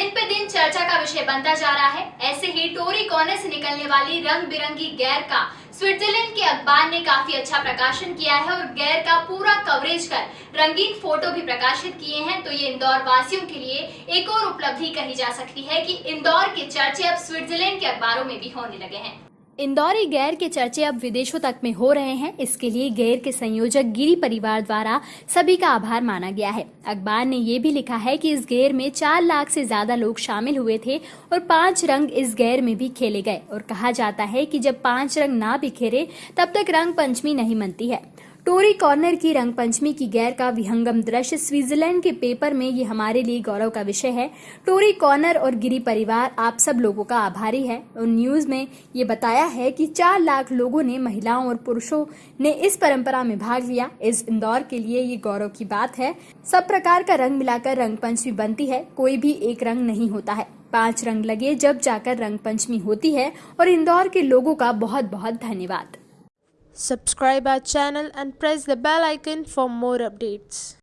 दिन पे दिन चर्चा का विषय बनता जा रहा है। ऐसे ही टोरी कोने से निकलने वाली रंग बिरंगी गैर का, स्विट्जरलैंड के अखबार ने काफ़ी अच्छा प्रकाशन किया है और गैर का पूरा कवरेज कर रंगीन फ़ोटो भी प्रकाशित किए हैं। तो ये इंदौर वासियों के लिए एक और उपलब्धि कही जा सकती है कि इंदौर के चर्चे अब स्विट्जरलैंड के अखबारों में भी होने लगे हैं। इंदौरी गैर के चर्चे अब विदेशों तक में हो रहे हैं। इसके लिए गैर के संयोजक गिरी परिवार द्वारा सभी का आभार माना गया है। अखबार ने ये भी लिखा है कि इस गैर में चार लाख से ज़्यादा लोग शामिल हुए थे और पाँच रंग इस गैर में भी खेले गए। और कहा जाता है कि जब पाँच रंग ना बिखेरे, तब तक रंग पंचमी नहीं मनती है। टोरी कॉर्नर की रंग पंचमी की गैर का विहंगम दृश्य स्विट्जरलैंड के पेपर में ये हमारे लिए गौरव का विषय है। टोरी कॉर्नर और गिरी परिवार, आप सब लोगों का आभारी है। और न्यूज़ में ये बताया है कि चार लाख लोगों ने, महिलाओं और पुरुषों ने इस परंपरा में भाग लिया। इस इंदौर के लिए ये गौरव की बात है। सब प्रकार का रंग मिलाकर रंग पंचमी बनती है। कोई भी एक रंग नहीं होता है। पाँच रंग लगे जब जाकर रंग पंचमी होती है। और इंदौर के लोगों का बहुत बहुत धन्यवाद। Subscribe our channel and press the bell icon for more updates.